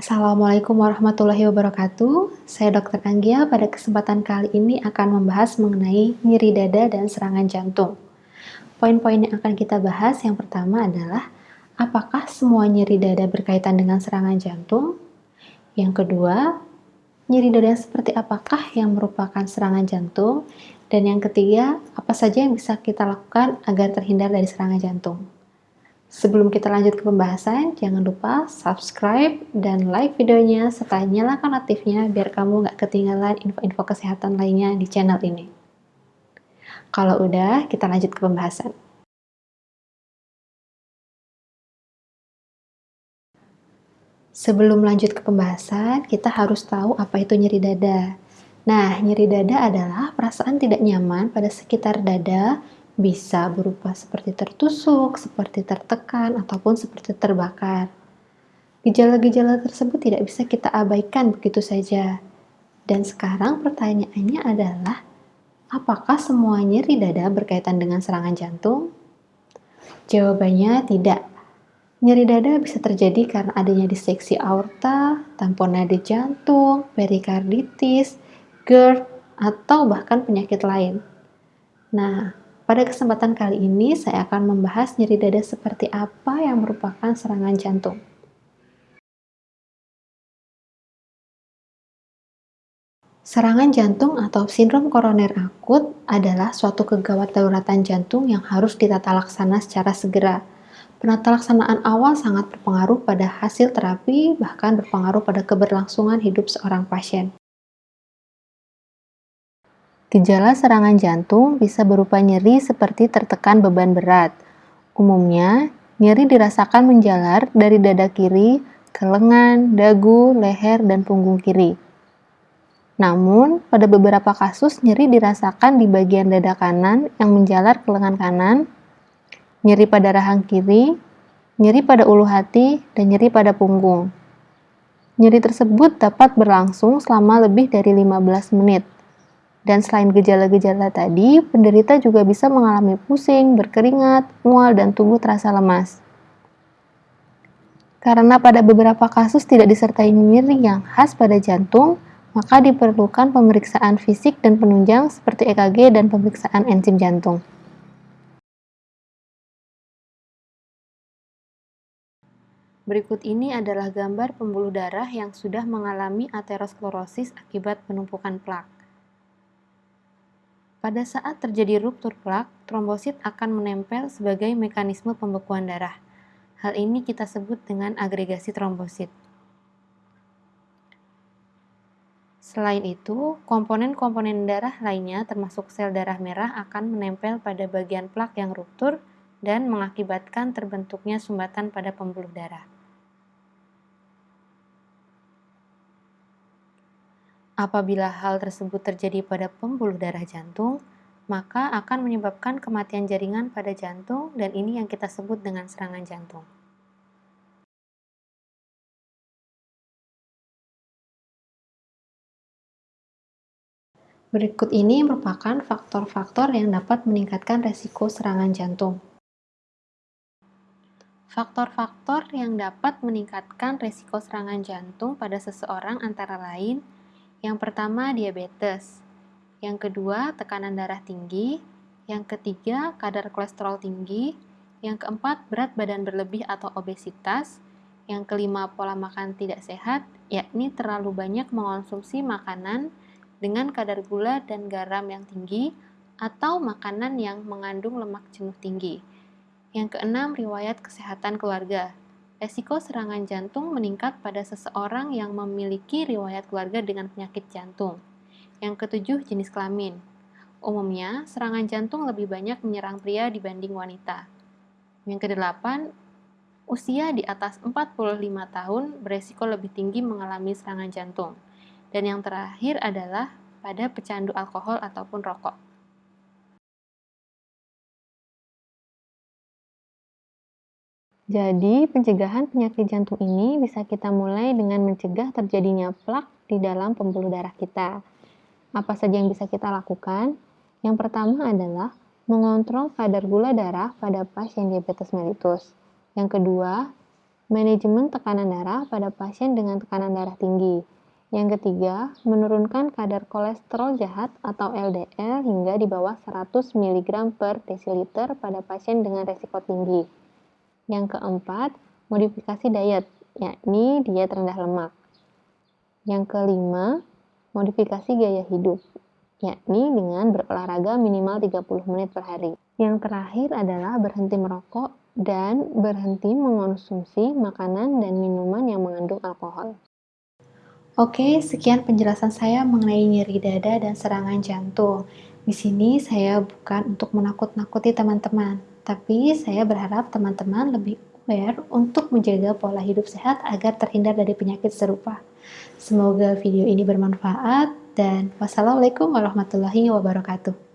Assalamualaikum warahmatullahi wabarakatuh. Saya Dr. Anggia. Pada kesempatan kali ini akan membahas mengenai nyeri dada dan serangan jantung. Poin-poin yang akan kita bahas yang pertama adalah apakah semua nyeri dada berkaitan dengan serangan jantung? Yang kedua, nyeri dada seperti apakah yang merupakan serangan jantung? Dan yang ketiga, apa saja yang bisa kita lakukan agar terhindar dari serangan jantung? Sebelum kita lanjut ke pembahasan, jangan lupa subscribe dan like videonya serta nyalakan notifnya biar kamu nggak ketinggalan info-info kesehatan lainnya di channel ini. Kalau udah, kita lanjut ke pembahasan. Sebelum lanjut ke pembahasan, kita harus tahu apa itu nyeri dada. Nah, nyeri dada adalah perasaan tidak nyaman pada sekitar dada bisa berupa seperti tertusuk, seperti tertekan, ataupun seperti terbakar. Gejala-gejala tersebut tidak bisa kita abaikan begitu saja. Dan sekarang pertanyaannya adalah, apakah semua nyeri dada berkaitan dengan serangan jantung? Jawabannya tidak. Nyeri dada bisa terjadi karena adanya diseksi aorta, tamponade jantung, perikarditis, GERD, atau bahkan penyakit lain. Nah, pada kesempatan kali ini, saya akan membahas nyeri dada seperti apa yang merupakan serangan jantung. Serangan jantung atau sindrom koroner akut adalah suatu kegawat daruratan jantung yang harus ditata laksana secara segera. Penata laksanaan awal sangat berpengaruh pada hasil terapi, bahkan berpengaruh pada keberlangsungan hidup seorang pasien. Gejala serangan jantung bisa berupa nyeri seperti tertekan beban berat. Umumnya, nyeri dirasakan menjalar dari dada kiri ke lengan, dagu, leher, dan punggung kiri. Namun, pada beberapa kasus nyeri dirasakan di bagian dada kanan yang menjalar ke lengan kanan, nyeri pada rahang kiri, nyeri pada ulu hati, dan nyeri pada punggung. Nyeri tersebut dapat berlangsung selama lebih dari 15 menit. Dan selain gejala-gejala tadi, penderita juga bisa mengalami pusing, berkeringat, mual, dan tubuh terasa lemas. Karena pada beberapa kasus tidak disertai nyeri yang khas pada jantung, maka diperlukan pemeriksaan fisik dan penunjang seperti EKG dan pemeriksaan enzim jantung. Berikut ini adalah gambar pembuluh darah yang sudah mengalami aterosklerosis akibat penumpukan plak. Pada saat terjadi ruptur plak, trombosit akan menempel sebagai mekanisme pembekuan darah. Hal ini kita sebut dengan agregasi trombosit. Selain itu, komponen-komponen darah lainnya termasuk sel darah merah akan menempel pada bagian plak yang ruptur dan mengakibatkan terbentuknya sumbatan pada pembuluh darah. Apabila hal tersebut terjadi pada pembuluh darah jantung, maka akan menyebabkan kematian jaringan pada jantung dan ini yang kita sebut dengan serangan jantung. Berikut ini merupakan faktor-faktor yang dapat meningkatkan resiko serangan jantung. Faktor-faktor yang dapat meningkatkan resiko serangan jantung pada seseorang antara lain yang pertama, diabetes. Yang kedua, tekanan darah tinggi. Yang ketiga, kadar kolesterol tinggi. Yang keempat, berat badan berlebih atau obesitas. Yang kelima, pola makan tidak sehat, yakni terlalu banyak mengonsumsi makanan dengan kadar gula dan garam yang tinggi atau makanan yang mengandung lemak jenuh tinggi. Yang keenam, riwayat kesehatan keluarga. Resiko serangan jantung meningkat pada seseorang yang memiliki riwayat keluarga dengan penyakit jantung. Yang ketujuh, jenis kelamin. Umumnya, serangan jantung lebih banyak menyerang pria dibanding wanita. Yang kedelapan, usia di atas 45 tahun beresiko lebih tinggi mengalami serangan jantung. Dan yang terakhir adalah pada pecandu alkohol ataupun rokok. Jadi, pencegahan penyakit jantung ini bisa kita mulai dengan mencegah terjadinya plak di dalam pembuluh darah kita. Apa saja yang bisa kita lakukan? Yang pertama adalah mengontrol kadar gula darah pada pasien diabetes mellitus. Yang kedua, Manajemen tekanan darah pada pasien dengan tekanan darah tinggi. Yang ketiga, menurunkan kadar kolesterol jahat atau LDL hingga di bawah 100 mg per desiliter pada pasien dengan resiko tinggi. Yang keempat, modifikasi diet, yakni diet rendah lemak. Yang kelima, modifikasi gaya hidup, yakni dengan berolahraga minimal 30 menit per hari. Yang terakhir adalah berhenti merokok dan berhenti mengonsumsi makanan dan minuman yang mengandung alkohol. Oke, sekian penjelasan saya mengenai nyeri dada dan serangan jantung. Di sini saya bukan untuk menakut-nakuti teman-teman, tapi saya berharap teman-teman lebih aware untuk menjaga pola hidup sehat agar terhindar dari penyakit serupa. Semoga video ini bermanfaat dan wassalamualaikum warahmatullahi wabarakatuh.